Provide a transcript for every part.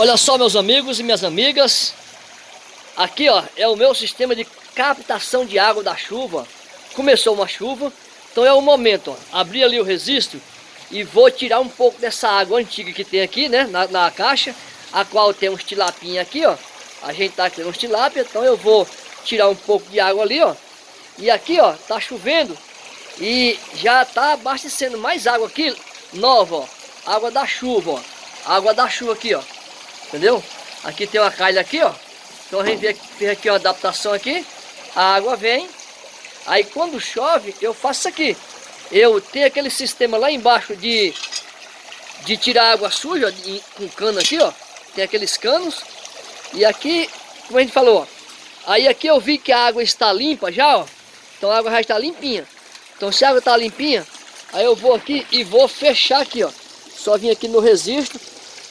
Olha só meus amigos e minhas amigas. Aqui ó, é o meu sistema de captação de água da chuva. Começou uma chuva, então é o momento, ó, abrir ali o registro e vou tirar um pouco dessa água antiga que tem aqui, né, na, na caixa, a qual tem uns tilapinha aqui, ó. A gente tá aqui uns tilapia, então eu vou tirar um pouco de água ali, ó. E aqui, ó, tá chovendo e já tá abastecendo mais água aqui, nova, ó. Água da chuva, ó. Água da chuva aqui, ó. Entendeu? Aqui tem uma calha aqui, ó. Então a gente fez aqui uma adaptação aqui. A água vem. Aí quando chove, eu faço isso aqui. Eu tenho aquele sistema lá embaixo de, de tirar água suja de, com cano aqui, ó. Tem aqueles canos. E aqui, como a gente falou, ó. Aí aqui eu vi que a água está limpa já, ó. Então a água já está limpinha. Então se a água está limpinha, aí eu vou aqui e vou fechar aqui, ó. Só vim aqui no registro,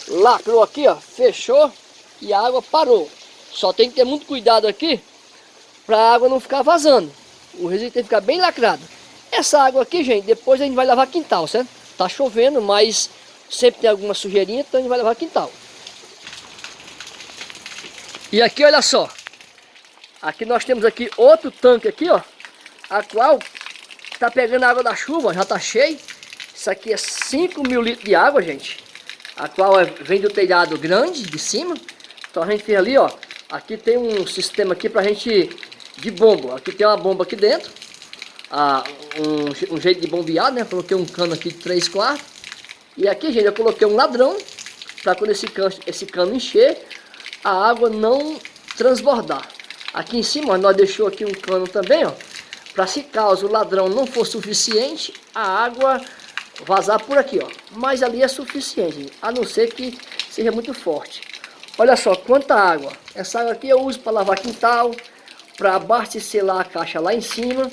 lacrou aqui, ó, fechou e a água parou. Só tem que ter muito cuidado aqui para a água não ficar vazando. O registro tem que ficar bem lacrado. Essa água aqui, gente, depois a gente vai lavar quintal, certo? Tá chovendo, mas sempre tem alguma sujeirinha, então a gente vai lavar quintal. E aqui, olha só. Aqui nós temos aqui outro tanque aqui, ó. A qual tá pegando a água da chuva, já tá cheio. Isso aqui é 5 mil litros de água, gente. A qual é, vem do telhado grande, de cima. Então a gente tem ali, ó. Aqui tem um sistema aqui pra gente de bomba. Aqui tem uma bomba aqui dentro. Ah, um, um jeito de bombear, né? Coloquei um cano aqui de 3 quartos. E aqui, gente, eu coloquei um ladrão. Pra quando esse cano, esse cano encher, a água não transbordar. Aqui em cima, nós deixou aqui um cano também, ó. Para se caso o ladrão não for suficiente, a água vazar por aqui, ó. Mas ali é suficiente, a não ser que seja muito forte. Olha só quanta água. Essa água aqui eu uso para lavar quintal, para abastecer lá a caixa lá em cima.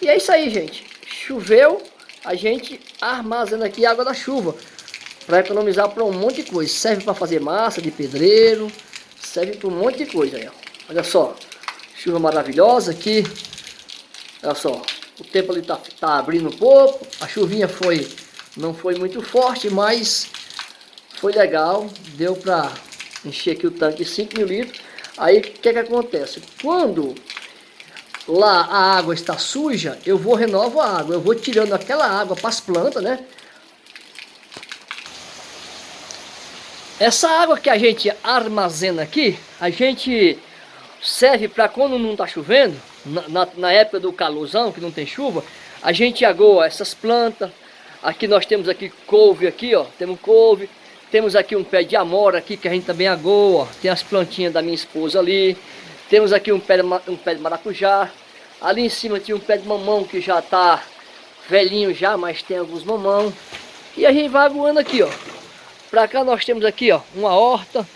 E é isso aí, gente. Choveu, a gente armazena aqui a água da chuva. Para economizar para um monte de coisa. Serve para fazer massa de pedreiro. Serve para um monte de coisa aí. Olha só. Chuva maravilhosa aqui. Olha só. O tempo ali tá, tá abrindo um pouco. A chuvinha foi, não foi muito forte, mas foi legal. Deu para encher aqui o tanque 5 mil litros. Aí o que, que acontece? Quando lá a água está suja, eu vou renovo a água. Eu vou tirando aquela água para as plantas, né? Essa água que a gente armazena aqui, a gente serve para quando não está chovendo, na, na, na, época do calorzão, que não tem chuva, a gente agoa essas plantas. Aqui nós temos aqui couve aqui, ó, temos couve. Temos aqui um pé de amora aqui que a gente também agoa, tem as plantinhas da minha esposa ali. Temos aqui um pé de, um pé de maracujá. Ali em cima tinha um pé de mamão que já está velhinho já, mas tem alguns mamão. E a gente vai aguando aqui, ó. Pra cá nós temos aqui, ó, uma horta.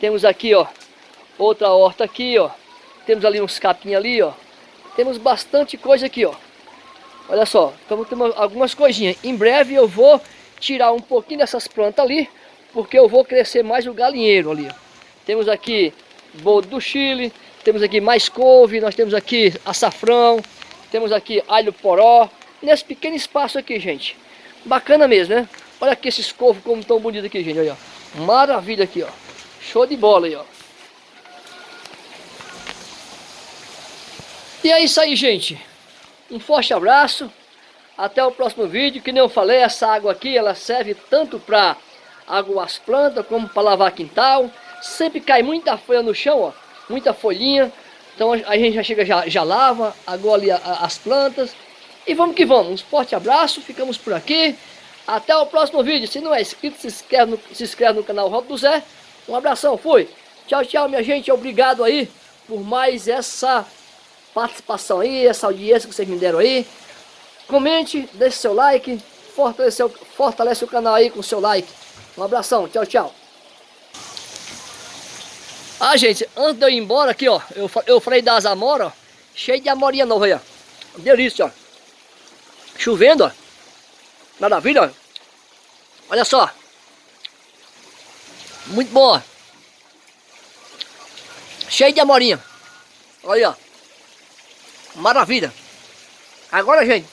Temos aqui, ó, outra horta aqui, ó. Temos ali uns capim ali, ó. Temos bastante coisa aqui, ó. Olha só, então temos algumas coisinhas. Em breve eu vou tirar um pouquinho dessas plantas ali, porque eu vou crescer mais o galinheiro ali. Ó. Temos aqui boldo do Chile, temos aqui mais couve, nós temos aqui açafrão, temos aqui alho poró, nesse pequeno espaço aqui, gente. Bacana mesmo, né? Olha aqui esses couves como estão bonitos aqui, gente, olha. Maravilha aqui, ó. Show de bola aí, ó. E é isso aí, gente. Um forte abraço. Até o próximo vídeo. Que nem eu falei, essa água aqui, ela serve tanto para aguar as plantas, como para lavar quintal. Sempre cai muita folha no chão, ó. Muita folhinha. Então a gente já chega, já, já lava, agora ali as plantas. E vamos que vamos. Um forte abraço. Ficamos por aqui. Até o próximo vídeo. Se não é inscrito, se inscreve no, se inscreve no canal Rob do Zé. Um abração. Fui. Tchau, tchau, minha gente. Obrigado aí por mais essa participação aí, essa audiência que vocês me deram aí. Comente, deixe seu like, fortalece, fortalece o canal aí com seu like. Um abração, tchau, tchau. Ah, gente, antes de eu ir embora aqui, ó, eu, eu falei das amoras, ó, cheio de amorinha nova aí, ó. Delícia, ó. Chovendo, ó. Maravilha, ó. Olha só. Muito bom, ó. Cheio de amorinha. Olha, ó. Maravilha. Agora, gente,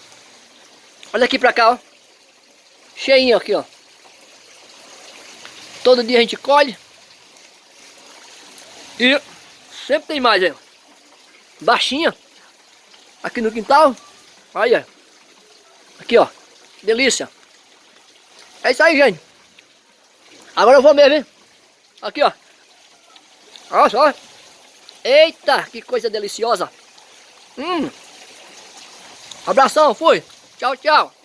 olha aqui pra cá, ó. Cheinho aqui, ó. Todo dia a gente colhe. E sempre tem mais, hein? Baixinha. Aqui no quintal. Olha. Aqui, ó. Delícia. É isso aí, gente. Agora eu vou mesmo, hein? Aqui, ó. Olha só. Eita, que coisa deliciosa. Hum. Abração, fui. Tchau, tchau.